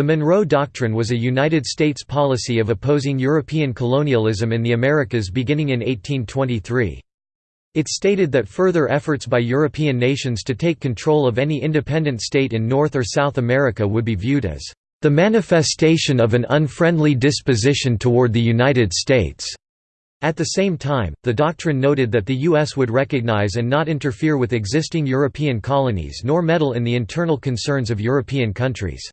The Monroe Doctrine was a United States policy of opposing European colonialism in the Americas beginning in 1823. It stated that further efforts by European nations to take control of any independent state in North or South America would be viewed as the manifestation of an unfriendly disposition toward the United States. At the same time, the doctrine noted that the U.S. would recognize and not interfere with existing European colonies nor meddle in the internal concerns of European countries.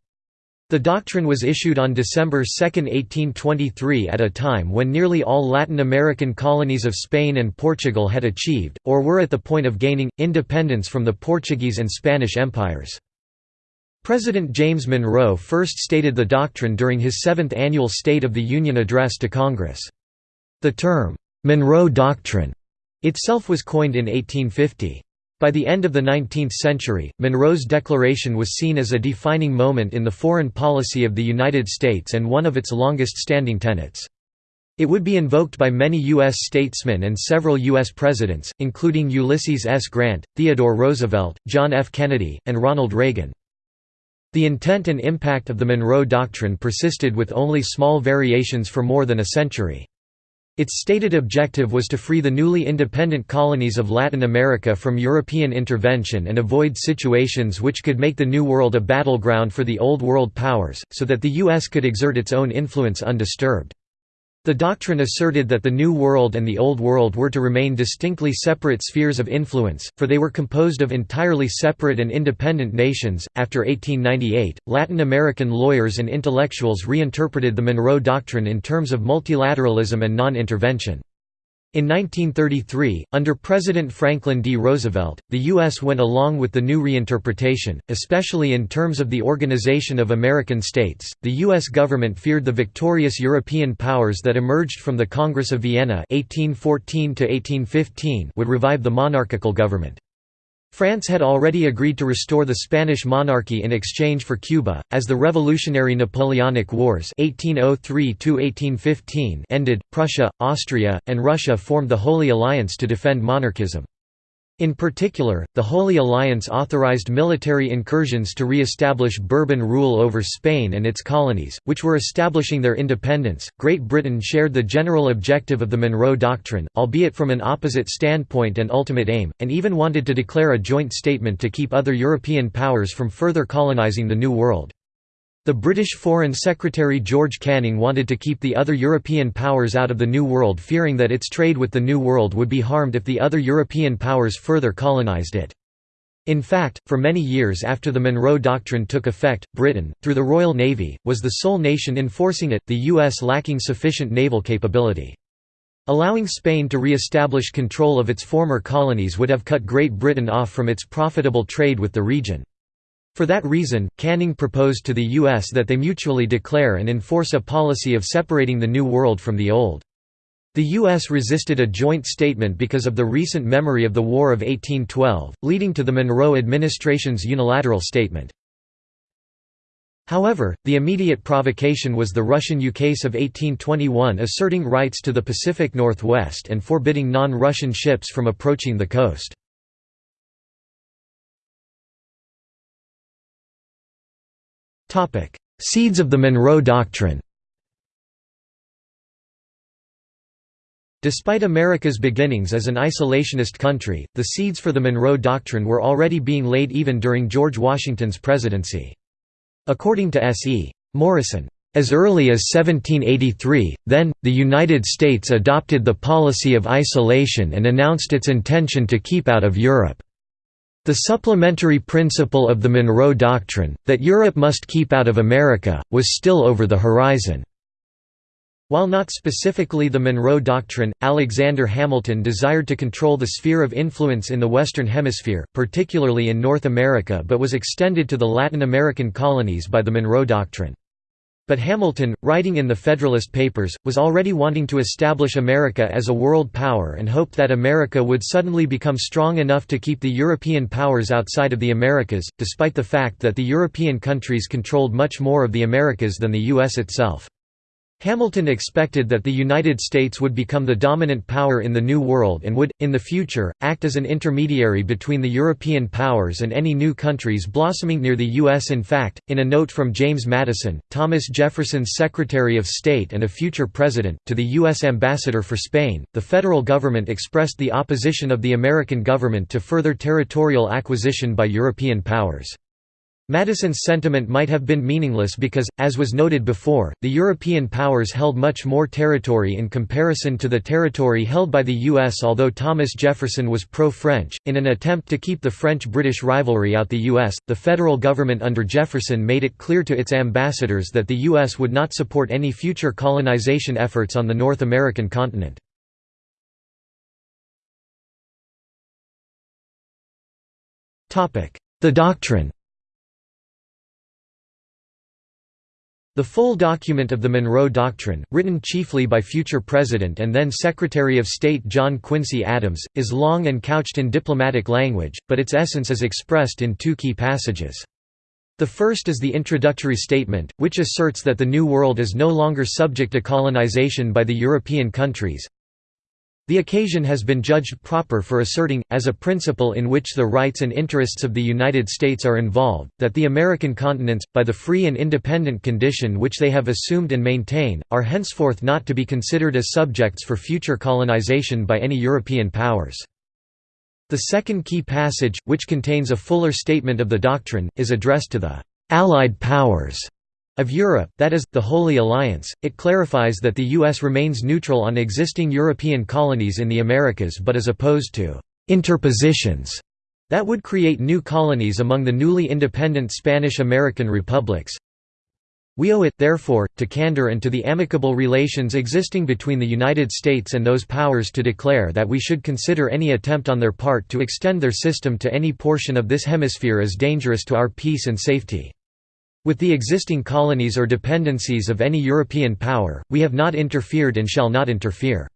The doctrine was issued on December 2, 1823 at a time when nearly all Latin American colonies of Spain and Portugal had achieved, or were at the point of gaining, independence from the Portuguese and Spanish empires. President James Monroe first stated the doctrine during his seventh annual State of the Union address to Congress. The term, "'Monroe Doctrine' itself was coined in 1850. By the end of the 19th century, Monroe's declaration was seen as a defining moment in the foreign policy of the United States and one of its longest-standing tenets. It would be invoked by many U.S. statesmen and several U.S. presidents, including Ulysses S. Grant, Theodore Roosevelt, John F. Kennedy, and Ronald Reagan. The intent and impact of the Monroe Doctrine persisted with only small variations for more than a century. Its stated objective was to free the newly independent colonies of Latin America from European intervention and avoid situations which could make the New World a battleground for the Old World powers, so that the U.S. could exert its own influence undisturbed. The doctrine asserted that the New World and the Old World were to remain distinctly separate spheres of influence, for they were composed of entirely separate and independent nations. After 1898, Latin American lawyers and intellectuals reinterpreted the Monroe Doctrine in terms of multilateralism and non intervention. In 1933, under President Franklin D. Roosevelt, the U.S. went along with the new reinterpretation, especially in terms of the Organization of American States. The U.S. government feared the victorious European powers that emerged from the Congress of Vienna (1814 1815) would revive the monarchical government. France had already agreed to restore the Spanish monarchy in exchange for Cuba, as the Revolutionary Napoleonic Wars 1803 ended, Prussia, Austria, and Russia formed the Holy Alliance to defend monarchism. In particular, the Holy Alliance authorized military incursions to re-establish Bourbon rule over Spain and its colonies, which were establishing their independence. Great Britain shared the general objective of the Monroe Doctrine, albeit from an opposite standpoint and ultimate aim, and even wanted to declare a joint statement to keep other European powers from further colonizing the New World. The British Foreign Secretary George Canning wanted to keep the other European powers out of the New World fearing that its trade with the New World would be harmed if the other European powers further colonized it. In fact, for many years after the Monroe Doctrine took effect, Britain, through the Royal Navy, was the sole nation enforcing it, the U.S. lacking sufficient naval capability. Allowing Spain to re-establish control of its former colonies would have cut Great Britain off from its profitable trade with the region. For that reason, Canning proposed to the U.S. that they mutually declare and enforce a policy of separating the New World from the Old. The U.S. resisted a joint statement because of the recent memory of the War of 1812, leading to the Monroe administration's unilateral statement. However, the immediate provocation was the Russian ukase of 1821 asserting rights to the Pacific Northwest and forbidding non-Russian ships from approaching the coast. Seeds of the Monroe Doctrine Despite America's beginnings as an isolationist country, the seeds for the Monroe Doctrine were already being laid even during George Washington's presidency. According to S. E. Morison, as early as 1783, then, the United States adopted the policy of isolation and announced its intention to keep out of Europe. The supplementary principle of the Monroe Doctrine, that Europe must keep out of America, was still over the horizon. While not specifically the Monroe Doctrine, Alexander Hamilton desired to control the sphere of influence in the Western Hemisphere, particularly in North America but was extended to the Latin American colonies by the Monroe Doctrine. But Hamilton, writing in the Federalist Papers, was already wanting to establish America as a world power and hoped that America would suddenly become strong enough to keep the European powers outside of the Americas, despite the fact that the European countries controlled much more of the Americas than the U.S. itself. Hamilton expected that the United States would become the dominant power in the New World and would, in the future, act as an intermediary between the European powers and any new countries blossoming near the U.S. In fact, in a note from James Madison, Thomas Jefferson's Secretary of State and a future president, to the U.S. ambassador for Spain, the federal government expressed the opposition of the American government to further territorial acquisition by European powers. Madison's sentiment might have been meaningless because, as was noted before, the European powers held much more territory in comparison to the territory held by the U.S. Although Thomas Jefferson was pro-French, in an attempt to keep the French-British rivalry out the U.S., the federal government under Jefferson made it clear to its ambassadors that the U.S. would not support any future colonization efforts on the North American continent. The doctrine The full document of the Monroe Doctrine, written chiefly by future President and then Secretary of State John Quincy Adams, is long and couched in diplomatic language, but its essence is expressed in two key passages. The first is the introductory statement, which asserts that the New World is no longer subject to colonization by the European countries, the occasion has been judged proper for asserting, as a principle in which the rights and interests of the United States are involved, that the American continents, by the free and independent condition which they have assumed and maintain, are henceforth not to be considered as subjects for future colonization by any European powers. The second key passage, which contains a fuller statement of the doctrine, is addressed to the «Allied powers» of Europe, that is, the Holy Alliance, it clarifies that the U.S. remains neutral on existing European colonies in the Americas but is opposed to «interpositions» that would create new colonies among the newly independent Spanish-American republics. We owe it, therefore, to candor and to the amicable relations existing between the United States and those powers to declare that we should consider any attempt on their part to extend their system to any portion of this hemisphere as dangerous to our peace and safety. With the existing colonies or dependencies of any European power, we have not interfered and shall not interfere.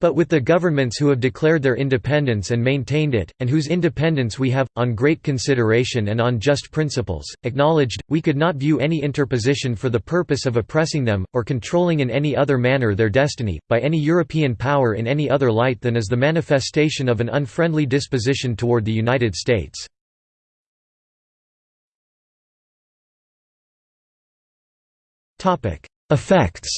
But with the governments who have declared their independence and maintained it, and whose independence we have, on great consideration and on just principles, acknowledged, we could not view any interposition for the purpose of oppressing them, or controlling in any other manner their destiny, by any European power in any other light than as the manifestation of an unfriendly disposition toward the United States. Topic: Effects.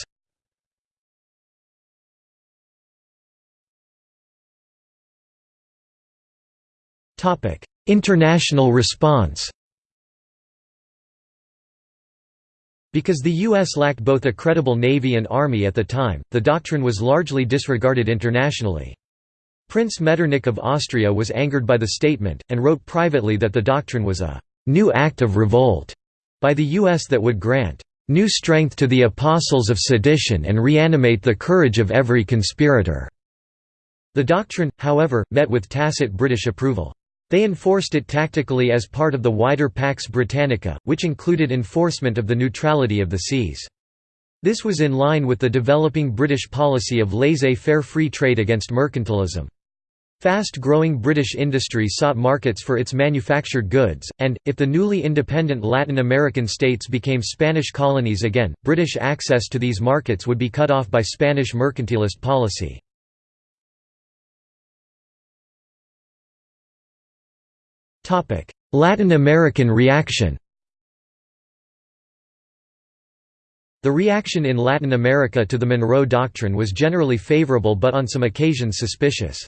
Topic: International response. Because the U.S. lacked both a credible navy and army at the time, the doctrine was largely disregarded internationally. Prince Metternich of Austria was angered by the statement, and wrote privately that the doctrine was a «new act of revolt» by the U.S. that would grant new strength to the apostles of sedition and reanimate the courage of every conspirator." The doctrine, however, met with tacit British approval. They enforced it tactically as part of the wider Pax Britannica, which included enforcement of the neutrality of the seas. This was in line with the developing British policy of laissez-faire free trade against mercantilism. Fast-growing British industry sought markets for its manufactured goods, and, if the newly independent Latin American states became Spanish colonies again, British access to these markets would be cut off by Spanish mercantilist policy. Latin American reaction The reaction in Latin America to the Monroe Doctrine was generally favorable but on some occasions suspicious.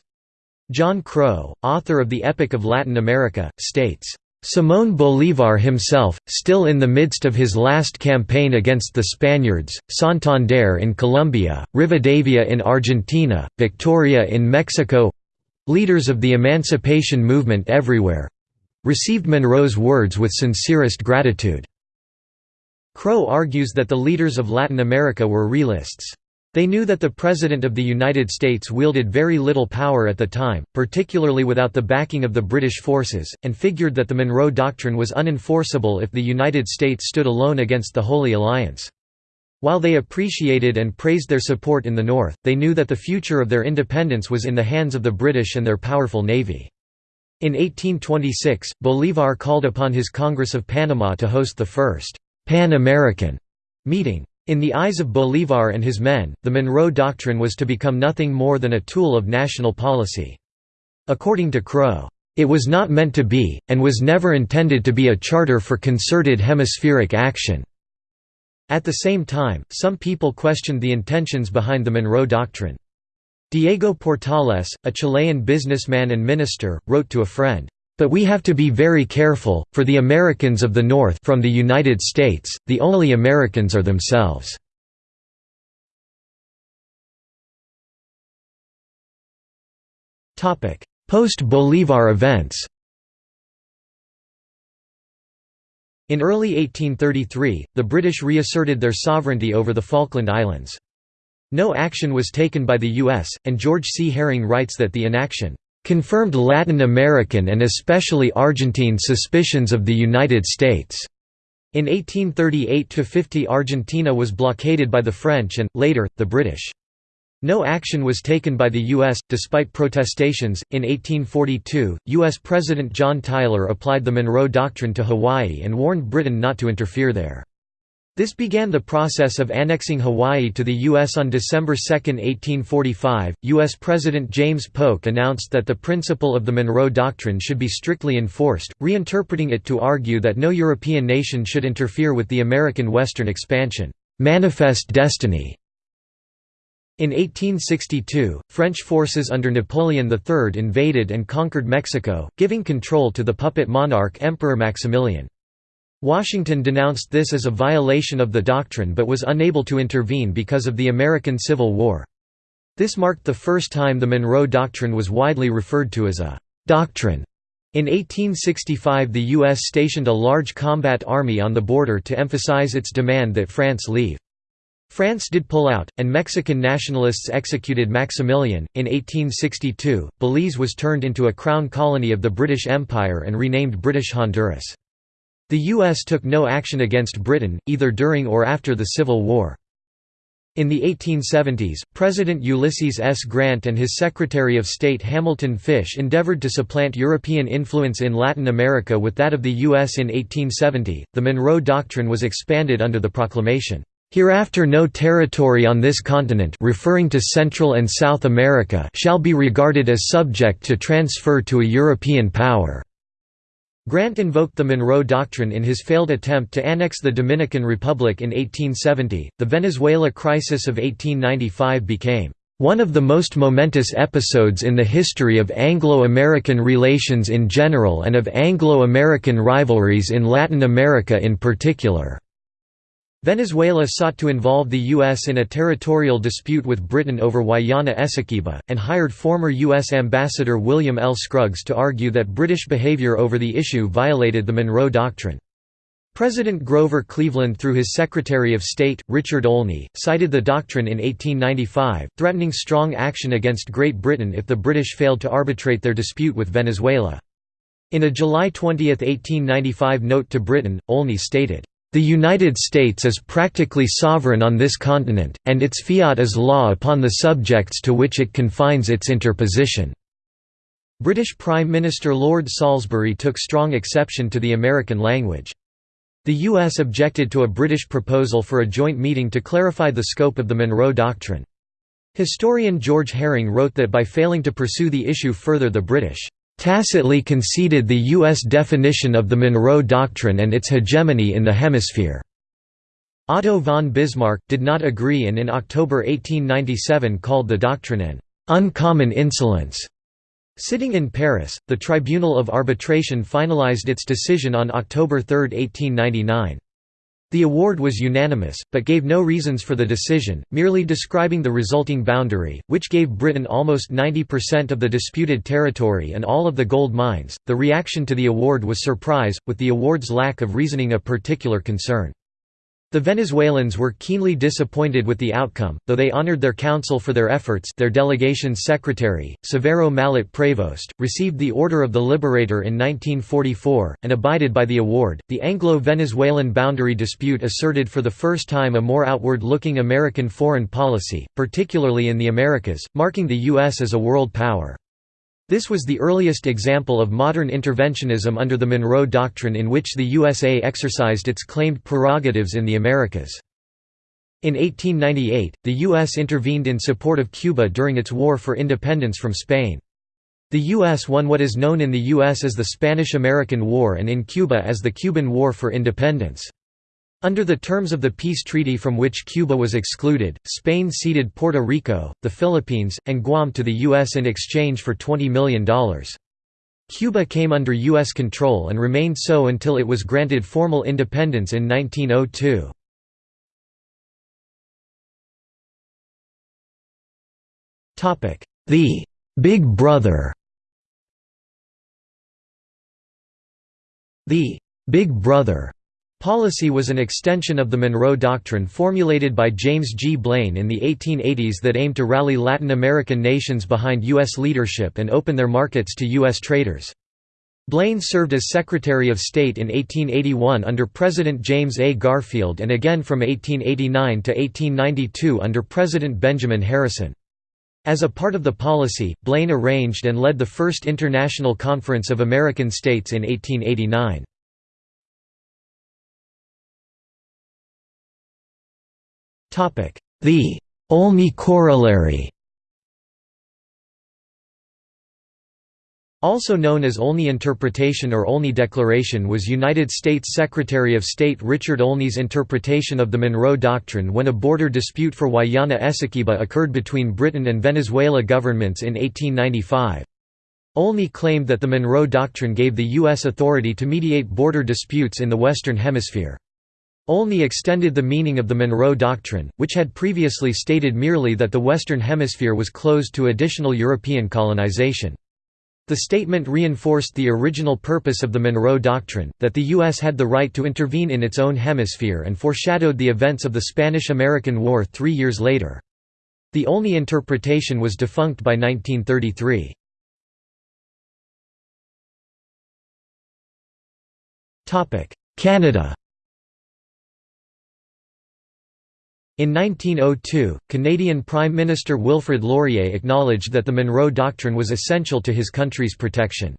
John Crow, author of the Epic of Latin America, states, Simón Bolívar himself, still in the midst of his last campaign against the Spaniards, Santander in Colombia, Rivadavia in Argentina, Victoria in Mexico—leaders of the emancipation movement everywhere—received Monroe's words with sincerest gratitude. Crow argues that the leaders of Latin America were realists. They knew that the President of the United States wielded very little power at the time, particularly without the backing of the British forces, and figured that the Monroe Doctrine was unenforceable if the United States stood alone against the Holy Alliance. While they appreciated and praised their support in the North, they knew that the future of their independence was in the hands of the British and their powerful navy. In 1826, Bolívar called upon his Congress of Panama to host the first «Pan-American» meeting. In the eyes of Bolívar and his men, the Monroe Doctrine was to become nothing more than a tool of national policy. According to Crow, "...it was not meant to be, and was never intended to be a charter for concerted hemispheric action." At the same time, some people questioned the intentions behind the Monroe Doctrine. Diego Portales, a Chilean businessman and minister, wrote to a friend, "...but we have to be very careful, for the Americans of the North from the United States, the only Americans are themselves." Post-Bolívar events In early 1833, the British reasserted their sovereignty over the Falkland Islands. No action was taken by the U.S., and George C. Herring writes that the inaction confirmed Latin American and especially Argentine suspicions of the United States. In 1838–50 Argentina was blockaded by the French and, later, the British. No action was taken by the U.S., despite protestations. In 1842, U.S. President John Tyler applied the Monroe Doctrine to Hawaii and warned Britain not to interfere there. This began the process of annexing Hawaii to the U.S. on December 2, 1845. U.S. President James Polk announced that the principle of the Monroe Doctrine should be strictly enforced, reinterpreting it to argue that no European nation should interfere with the American Western expansion. Manifest destiny. In 1862, French forces under Napoleon III invaded and conquered Mexico, giving control to the puppet monarch Emperor Maximilian. Washington denounced this as a violation of the doctrine but was unable to intervene because of the American Civil War. This marked the first time the Monroe Doctrine was widely referred to as a «doctrine». In 1865 the U.S. stationed a large combat army on the border to emphasize its demand that France leave. France did pull out, and Mexican nationalists executed Maximilian. In 1862, Belize was turned into a crown colony of the British Empire and renamed British Honduras. The U.S. took no action against Britain, either during or after the Civil War. In the 1870s, President Ulysses S. Grant and his Secretary of State Hamilton Fish endeavored to supplant European influence in Latin America with that of the U.S. in 1870. The Monroe Doctrine was expanded under the proclamation, Hereafter no territory on this continent referring to Central and South America shall be regarded as subject to transfer to a European power. Grant invoked the Monroe Doctrine in his failed attempt to annex the Dominican Republic in 1870. The Venezuela crisis of 1895 became one of the most momentous episodes in the history of Anglo-American relations in general and of Anglo-American rivalries in Latin America in particular. Venezuela sought to involve the U.S. in a territorial dispute with Britain over Guayana Essequiba, and hired former U.S. Ambassador William L. Scruggs to argue that British behavior over the issue violated the Monroe Doctrine. President Grover Cleveland through his Secretary of State, Richard Olney, cited the doctrine in 1895, threatening strong action against Great Britain if the British failed to arbitrate their dispute with Venezuela. In a July 20, 1895 note to Britain, Olney stated, the United States is practically sovereign on this continent, and its fiat is law upon the subjects to which it confines its interposition." British Prime Minister Lord Salisbury took strong exception to the American language. The U.S. objected to a British proposal for a joint meeting to clarify the scope of the Monroe Doctrine. Historian George Herring wrote that by failing to pursue the issue further the British tacitly conceded the U.S. definition of the Monroe Doctrine and its hegemony in the hemisphere. Otto von Bismarck, did not agree and in October 1897 called the doctrine an «uncommon insolence». Sitting in Paris, the Tribunal of Arbitration finalized its decision on October 3, 1899. The award was unanimous, but gave no reasons for the decision, merely describing the resulting boundary, which gave Britain almost 90% of the disputed territory and all of the gold mines. The reaction to the award was surprise, with the award's lack of reasoning a particular concern. The Venezuelans were keenly disappointed with the outcome, though they honored their counsel for their efforts their delegation's secretary, Severo Mallet Prevost, received the Order of the Liberator in 1944, and abided by the award. The Anglo-Venezuelan boundary dispute asserted for the first time a more outward-looking American foreign policy, particularly in the Americas, marking the U.S. as a world power. This was the earliest example of modern interventionism under the Monroe Doctrine in which the USA exercised its claimed prerogatives in the Americas. In 1898, the U.S. intervened in support of Cuba during its war for independence from Spain. The U.S. won what is known in the U.S. as the Spanish–American War and in Cuba as the Cuban War for Independence. Under the terms of the peace treaty from which Cuba was excluded, Spain ceded Puerto Rico, the Philippines, and Guam to the U.S. in exchange for $20 million. Cuba came under U.S. control and remained so until it was granted formal independence in 1902. The «Big Brother» The «Big Brother» Policy was an extension of the Monroe Doctrine formulated by James G. Blaine in the 1880s that aimed to rally Latin American nations behind U.S. leadership and open their markets to U.S. traders. Blaine served as Secretary of State in 1881 under President James A. Garfield and again from 1889 to 1892 under President Benjamin Harrison. As a part of the policy, Blaine arranged and led the First International Conference of American States in 1889. The Olney Corollary Also known as Olney Interpretation or Olney Declaration was United States Secretary of State Richard Olney's interpretation of the Monroe Doctrine when a border dispute for Guayana Essequiba occurred between Britain and Venezuela governments in 1895. Olney claimed that the Monroe Doctrine gave the U.S. authority to mediate border disputes in the Western Hemisphere. Olney extended the meaning of the Monroe Doctrine, which had previously stated merely that the Western Hemisphere was closed to additional European colonization. The statement reinforced the original purpose of the Monroe Doctrine, that the U.S. had the right to intervene in its own hemisphere and foreshadowed the events of the Spanish–American War three years later. The Olney interpretation was defunct by 1933. Canada In 1902, Canadian Prime Minister Wilfrid Laurier acknowledged that the Monroe Doctrine was essential to his country's protection.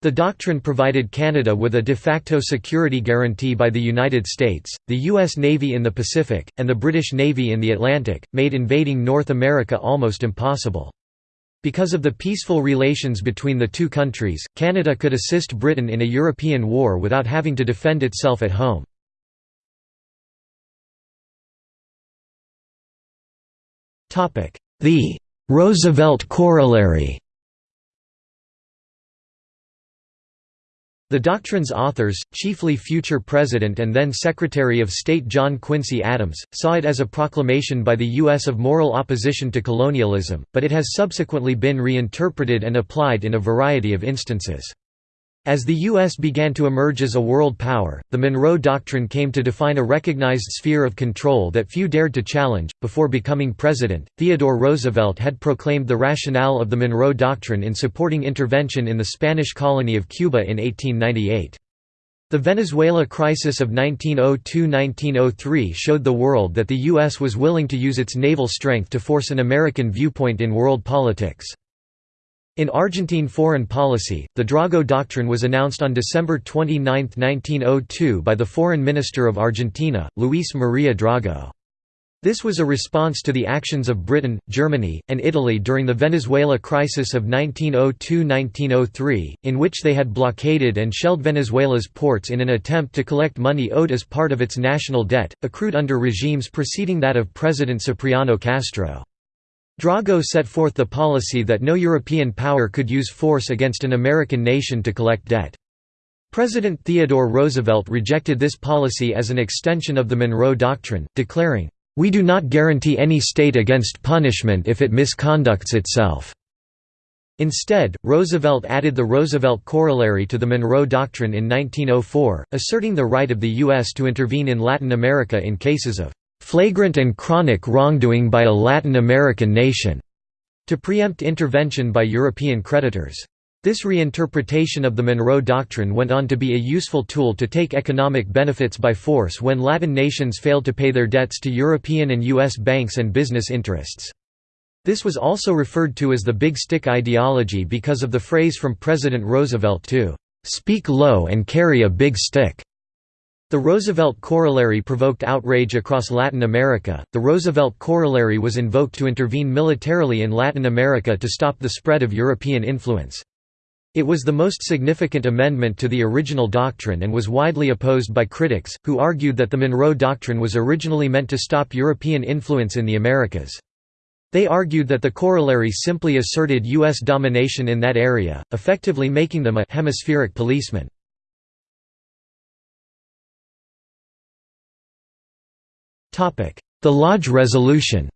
The doctrine provided Canada with a de facto security guarantee by the United States, the U.S. Navy in the Pacific, and the British Navy in the Atlantic, made invading North America almost impossible. Because of the peaceful relations between the two countries, Canada could assist Britain in a European war without having to defend itself at home. The Roosevelt corollary The doctrine's authors, chiefly future President and then Secretary of State John Quincy Adams, saw it as a proclamation by the U.S. of moral opposition to colonialism, but it has subsequently been reinterpreted and applied in a variety of instances. As the U.S. began to emerge as a world power, the Monroe Doctrine came to define a recognized sphere of control that few dared to challenge. Before becoming president, Theodore Roosevelt had proclaimed the rationale of the Monroe Doctrine in supporting intervention in the Spanish colony of Cuba in 1898. The Venezuela crisis of 1902–1903 showed the world that the U.S. was willing to use its naval strength to force an American viewpoint in world politics. In Argentine foreign policy, the Drago Doctrine was announced on December 29, 1902 by the Foreign Minister of Argentina, Luis Maria Drago. This was a response to the actions of Britain, Germany, and Italy during the Venezuela crisis of 1902–1903, in which they had blockaded and shelled Venezuela's ports in an attempt to collect money owed as part of its national debt, accrued under regimes preceding that of President Cipriano Castro. Drago set forth the policy that no European power could use force against an American nation to collect debt. President Theodore Roosevelt rejected this policy as an extension of the Monroe Doctrine, declaring, "...we do not guarantee any state against punishment if it misconducts itself." Instead, Roosevelt added the Roosevelt Corollary to the Monroe Doctrine in 1904, asserting the right of the U.S. to intervene in Latin America in cases of flagrant and chronic wrongdoing by a Latin American nation, to preempt intervention by European creditors. This reinterpretation of the Monroe Doctrine went on to be a useful tool to take economic benefits by force when Latin nations failed to pay their debts to European and U.S. banks and business interests. This was also referred to as the Big Stick ideology because of the phrase from President Roosevelt to "...speak low and carry a big stick." The Roosevelt Corollary provoked outrage across Latin America. The Roosevelt Corollary was invoked to intervene militarily in Latin America to stop the spread of European influence. It was the most significant amendment to the original doctrine and was widely opposed by critics, who argued that the Monroe Doctrine was originally meant to stop European influence in the Americas. They argued that the corollary simply asserted U.S. domination in that area, effectively making them a «hemispheric policeman». The Lodge Resolution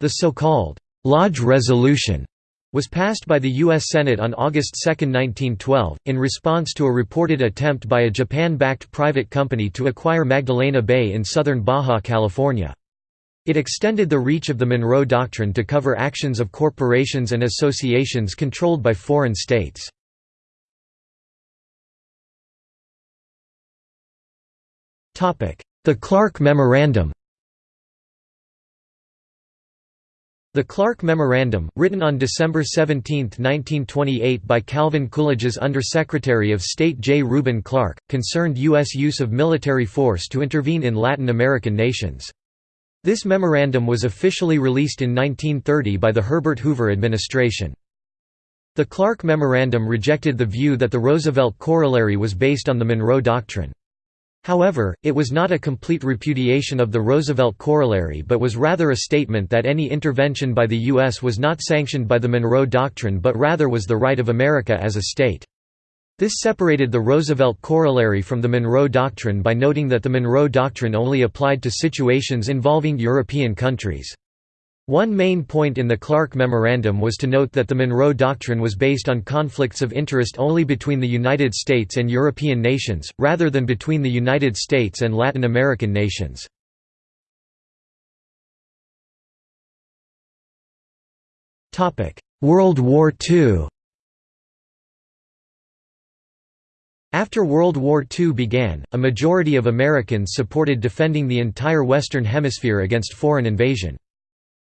The so-called Lodge Resolution was passed by the U.S. Senate on August 2, 1912, in response to a reported attempt by a Japan-backed private company to acquire Magdalena Bay in southern Baja California. It extended the reach of the Monroe Doctrine to cover actions of corporations and associations controlled by foreign states. The Clark Memorandum The Clark Memorandum, written on December 17, 1928 by Calvin Coolidge's Undersecretary of State J. Reuben Clark, concerned U.S. use of military force to intervene in Latin American nations. This memorandum was officially released in 1930 by the Herbert Hoover administration. The Clark Memorandum rejected the view that the Roosevelt Corollary was based on the Monroe Doctrine. However, it was not a complete repudiation of the Roosevelt Corollary but was rather a statement that any intervention by the U.S. was not sanctioned by the Monroe Doctrine but rather was the right of America as a state. This separated the Roosevelt Corollary from the Monroe Doctrine by noting that the Monroe Doctrine only applied to situations involving European countries. One main point in the Clark Memorandum was to note that the Monroe Doctrine was based on conflicts of interest only between the United States and European nations, rather than between the United States and Latin American nations. World War II After World War II began, a majority of Americans supported defending the entire Western Hemisphere against foreign invasion.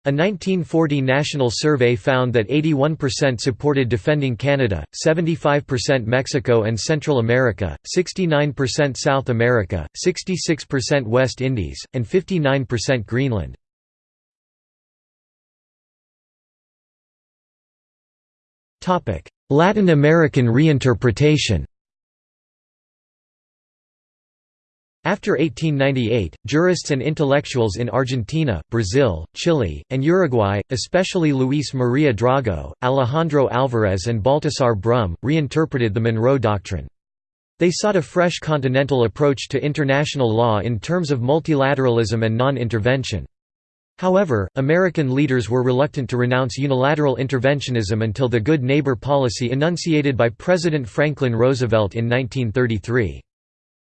A 1940 national survey found that 81% supported defending Canada, 75% Mexico and Central America, 69% South America, 66% West Indies, and 59% Greenland. Latin American reinterpretation After 1898, jurists and intellectuals in Argentina, Brazil, Chile, and Uruguay, especially Luis Maria Drago, Alejandro Alvarez and Baltasar Brum, reinterpreted the Monroe Doctrine. They sought a fresh continental approach to international law in terms of multilateralism and non-intervention. However, American leaders were reluctant to renounce unilateral interventionism until the Good Neighbor policy enunciated by President Franklin Roosevelt in 1933.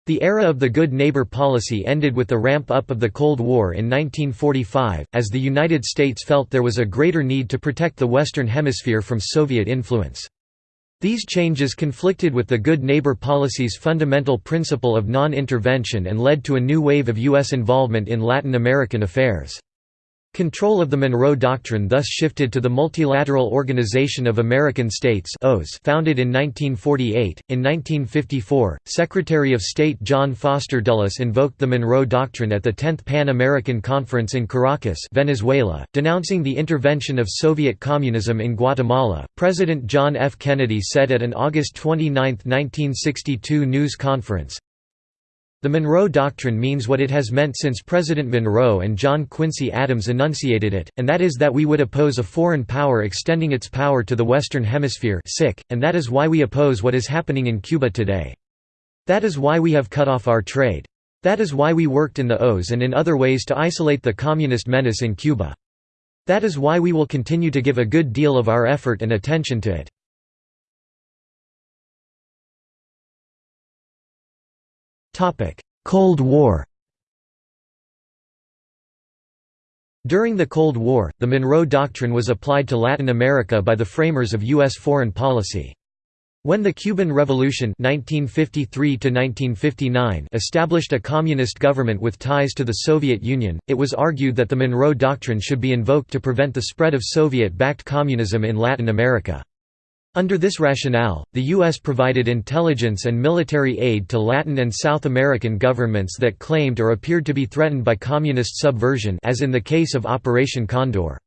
The era of the Good Neighbor policy ended with the ramp-up of the Cold War in 1945, as the United States felt there was a greater need to protect the Western Hemisphere from Soviet influence. These changes conflicted with the Good Neighbor policy's fundamental principle of non-intervention and led to a new wave of U.S. involvement in Latin American affairs. Control of the Monroe Doctrine thus shifted to the Multilateral Organization of American States founded in 1948. In 1954, Secretary of State John Foster Dulles invoked the Monroe Doctrine at the 10th Pan-American Conference in Caracas, Venezuela, denouncing the intervention of Soviet communism in Guatemala. President John F. Kennedy said at an August 29, 1962 news conference, the Monroe Doctrine means what it has meant since President Monroe and John Quincy Adams enunciated it, and that is that we would oppose a foreign power extending its power to the Western Hemisphere and that is why we oppose what is happening in Cuba today. That is why we have cut off our trade. That is why we worked in the OAS and in other ways to isolate the communist menace in Cuba. That is why we will continue to give a good deal of our effort and attention to it. Cold War During the Cold War, the Monroe Doctrine was applied to Latin America by the framers of U.S. foreign policy. When the Cuban Revolution 1953 established a communist government with ties to the Soviet Union, it was argued that the Monroe Doctrine should be invoked to prevent the spread of Soviet-backed communism in Latin America. Under this rationale, the U.S. provided intelligence and military aid to Latin and South American governments that claimed or appeared to be threatened by communist subversion as in the case of Operation Condor.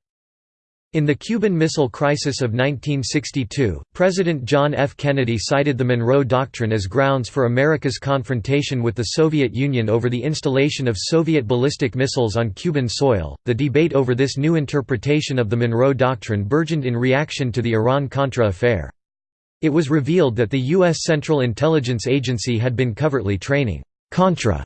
In the Cuban Missile Crisis of 1962, President John F. Kennedy cited the Monroe Doctrine as grounds for America's confrontation with the Soviet Union over the installation of Soviet ballistic missiles on Cuban soil. The debate over this new interpretation of the Monroe Doctrine burgeoned in reaction to the Iran-Contra affair. It was revealed that the U.S. Central Intelligence Agency had been covertly training Contra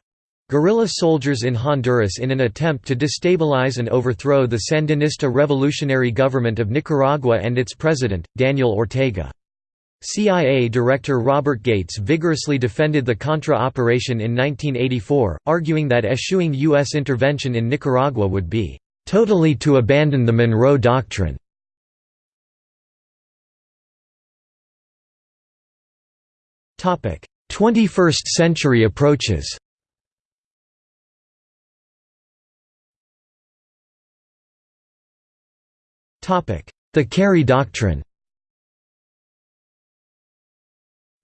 Guerrilla soldiers in Honduras in an attempt to destabilize and overthrow the Sandinista revolutionary government of Nicaragua and its president, Daniel Ortega. CIA Director Robert Gates vigorously defended the Contra operation in 1984, arguing that eschewing U.S. intervention in Nicaragua would be "...totally to abandon the Monroe Doctrine." Topic: 21st century approaches. The Kerry Doctrine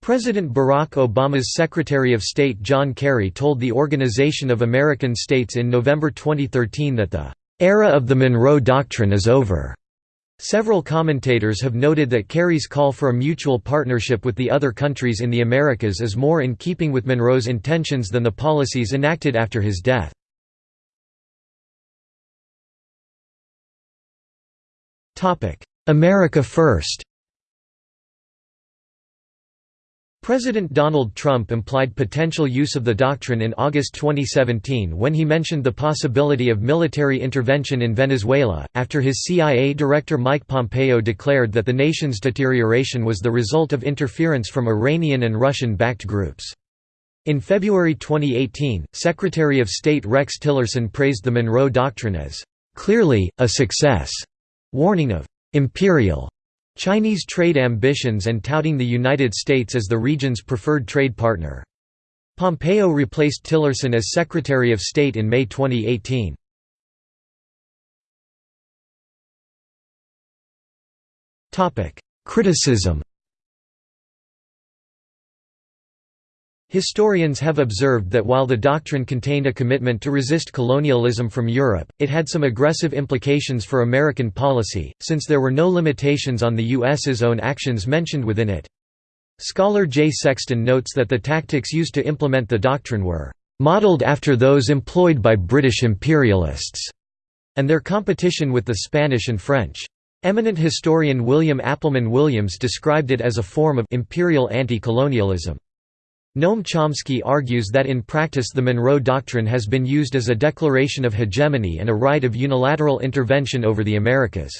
President Barack Obama's Secretary of State John Kerry told the Organization of American States in November 2013 that the "...era of the Monroe Doctrine is over." Several commentators have noted that Kerry's call for a mutual partnership with the other countries in the Americas is more in keeping with Monroe's intentions than the policies enacted after his death. America First President Donald Trump implied potential use of the doctrine in August 2017 when he mentioned the possibility of military intervention in Venezuela, after his CIA Director Mike Pompeo declared that the nation's deterioration was the result of interference from Iranian and Russian-backed groups. In February 2018, Secretary of State Rex Tillerson praised the Monroe Doctrine as, "...clearly, a success." Warning of «imperial» Chinese trade ambitions and touting the United States as the region's preferred trade partner. Pompeo replaced Tillerson as Secretary of State in May 2018. Criticism Historians have observed that while the doctrine contained a commitment to resist colonialism from Europe, it had some aggressive implications for American policy, since there were no limitations on the U.S.'s own actions mentioned within it. Scholar Jay Sexton notes that the tactics used to implement the doctrine were "...modeled after those employed by British imperialists," and their competition with the Spanish and French. Eminent historian William Appleman Williams described it as a form of imperial anti-colonialism. Noam Chomsky argues that in practice the Monroe Doctrine has been used as a declaration of hegemony and a right of unilateral intervention over the Americas.